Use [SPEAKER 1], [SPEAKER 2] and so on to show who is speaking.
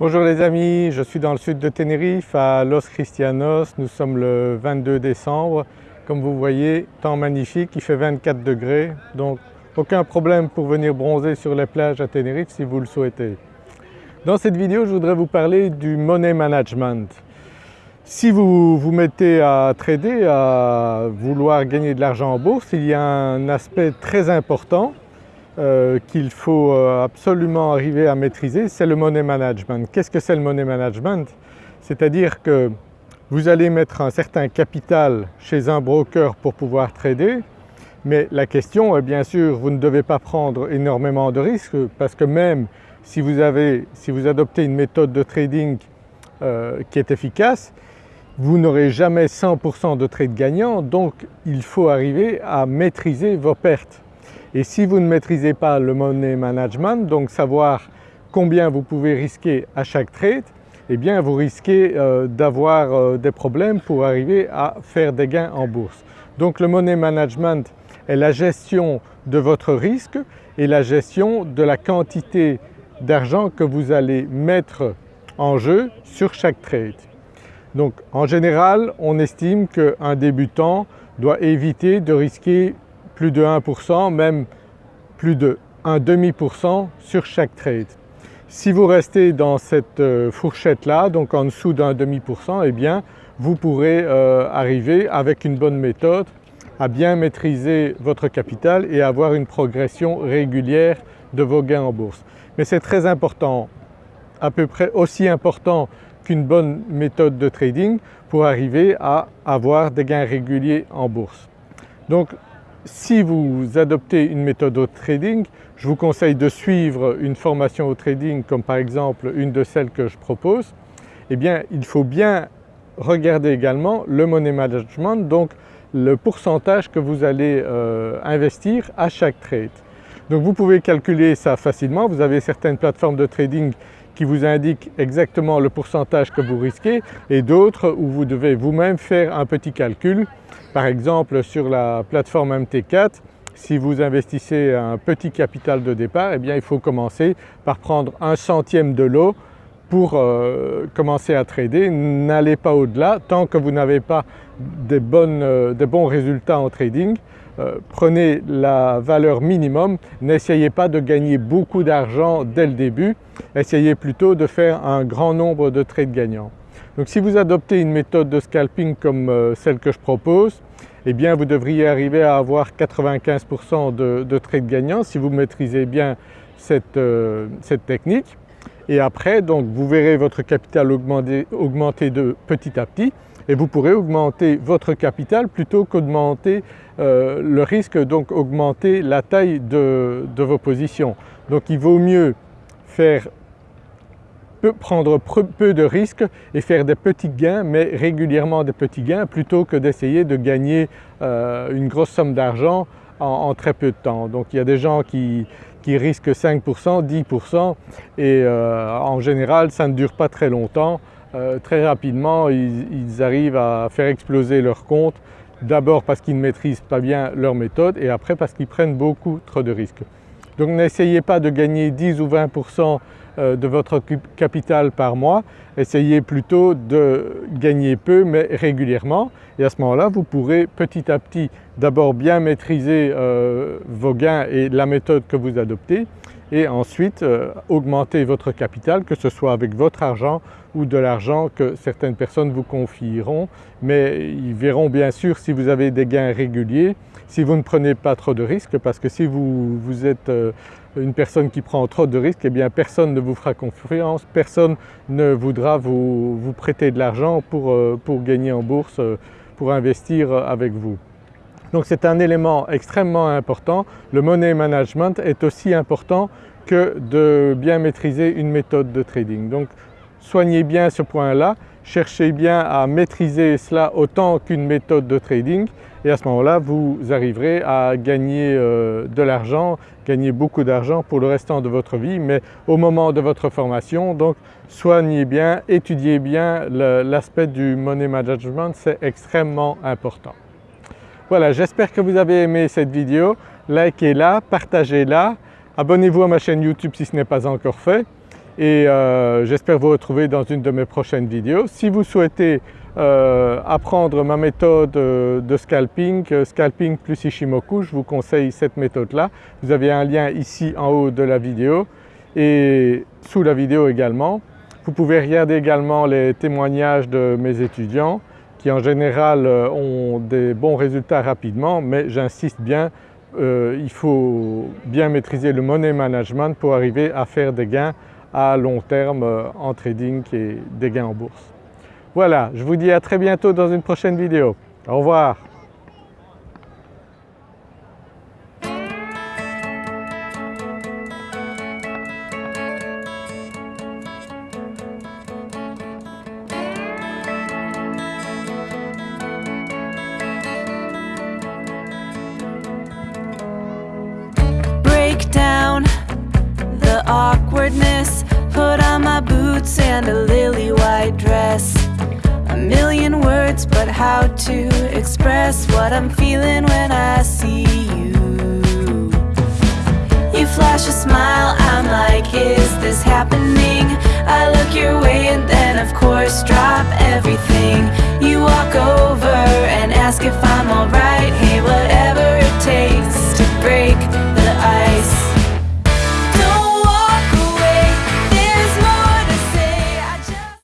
[SPEAKER 1] Bonjour les amis, je suis dans le sud de Tenerife à Los Cristianos, nous sommes le 22 décembre. Comme vous voyez, temps magnifique, il fait 24 degrés donc aucun problème pour venir bronzer sur les plages à Tenerife si vous le souhaitez. Dans cette vidéo, je voudrais vous parler du money management. Si vous vous mettez à trader, à vouloir gagner de l'argent en bourse, il y a un aspect très important euh, qu'il faut euh, absolument arriver à maîtriser, c'est le money management. Qu'est-ce que c'est le money management? C'est-à-dire que vous allez mettre un certain capital chez un broker pour pouvoir trader, mais la question est bien sûr, vous ne devez pas prendre énormément de risques parce que même si vous, avez, si vous adoptez une méthode de trading euh, qui est efficace, vous n'aurez jamais 100% de trades gagnants donc il faut arriver à maîtriser vos pertes. Et si vous ne maîtrisez pas le money management, donc savoir combien vous pouvez risquer à chaque trade, eh bien vous risquez euh, d'avoir euh, des problèmes pour arriver à faire des gains en bourse. Donc le money management est la gestion de votre risque et la gestion de la quantité d'argent que vous allez mettre en jeu sur chaque trade. Donc en général on estime qu'un débutant doit éviter de risquer plus de 1%, même plus de un demi-pourcent sur chaque trade. Si vous restez dans cette euh, fourchette là, donc en dessous d'un demi-pourcent, eh bien vous pourrez euh, arriver avec une bonne méthode à bien maîtriser votre capital et avoir une progression régulière de vos gains en bourse. Mais c'est très important, à peu près aussi important qu'une bonne méthode de trading pour arriver à avoir des gains réguliers en bourse. Donc si vous adoptez une méthode au trading, je vous conseille de suivre une formation au trading comme par exemple une de celles que je propose. Eh bien il faut bien regarder également le money management, donc le pourcentage que vous allez euh, investir à chaque trade. Donc vous pouvez calculer ça facilement, vous avez certaines plateformes de trading qui vous indiquent exactement le pourcentage que vous risquez et d'autres où vous devez vous-même faire un petit calcul. Par exemple sur la plateforme MT4, si vous investissez un petit capital de départ, eh bien il faut commencer par prendre un centième de l'eau pour euh, commencer à trader. N'allez pas au-delà tant que vous n'avez pas des, euh, des bons résultats en trading euh, prenez la valeur minimum, n'essayez pas de gagner beaucoup d'argent dès le début, essayez plutôt de faire un grand nombre de trades gagnants. Donc si vous adoptez une méthode de scalping comme euh, celle que je propose, eh bien vous devriez arriver à avoir 95% de, trades gagnants si vous maîtrisez bien cette, euh, cette technique. Et après donc vous verrez votre capital augmenter, augmenter de petit à petit et vous pourrez augmenter votre capital plutôt qu'augmenter euh, le risque, donc augmenter la taille de, vos positions. Donc il vaut mieux faire prendre peu de risques et faire des petits gains mais régulièrement des petits gains plutôt que d'essayer de gagner euh, une grosse somme d'argent en, très peu de temps. Donc il y a des gens qui, risquent 5%, 10% et euh, en général ça ne dure pas très longtemps euh, très rapidement ils, arrivent à faire exploser leur compte, d'abord parce qu'ils ne maîtrisent pas bien leur méthode et après parce qu'ils prennent beaucoup trop de risques. Donc n'essayez pas de gagner 10 ou 20% euh, de votre capital par mois, essayez plutôt de gagner peu mais régulièrement. Et à ce moment-là vous pourrez petit à petit d'abord bien maîtriser euh, vos gains et la méthode que vous adoptez et ensuite augmenter votre capital que ce soit avec votre argent ou de l'argent que certaines personnes vous confieront, mais ils verront bien sûr si vous avez des gains réguliers, si vous ne prenez pas trop de risques parce que si vous, êtes euh, une personne qui prend trop de risques, eh bien personne ne vous fera confiance, personne ne voudra vous, prêter de l'argent pour, euh, gagner en bourse, euh, pour investir avec vous. Donc c'est un élément extrêmement important. Le money management est aussi important que de bien maîtriser une méthode de trading. Donc soignez bien ce point-là, cherchez bien à maîtriser cela autant qu'une méthode de trading et à ce moment-là vous arriverez à gagner euh, de l'argent, gagner beaucoup d'argent pour le restant de votre vie mais au moment de votre formation donc soignez bien, étudiez bien l'aspect du money management, c'est extrêmement important. Voilà j'espère que vous avez aimé cette vidéo, likez-la, partagez-la, abonnez-vous à ma chaîne YouTube si ce n'est pas encore fait et euh, j'espère vous retrouver dans une de mes prochaines vidéos. Si vous souhaitez euh, apprendre ma méthode euh, de scalping, scalping plus Ishimoku, je vous conseille cette méthode-là. Vous avez un lien ici en haut de la vidéo et sous la vidéo également. Vous pouvez regarder également les témoignages de mes étudiants qui en général ont des bons résultats rapidement mais j'insiste bien, il faut bien maîtriser le money management pour arriver à faire des gains à long terme euh, en trading et des gains en bourse. Voilà, je vous dis à très bientôt dans une prochaine vidéo. Au revoir.
[SPEAKER 2] awkwardness. Put on my boots and a lily white dress. A million words but how to express What I'm feeling when I see you. You flash a smile, I'm like, is this happening? I look your way and then of course drop everything. You walk over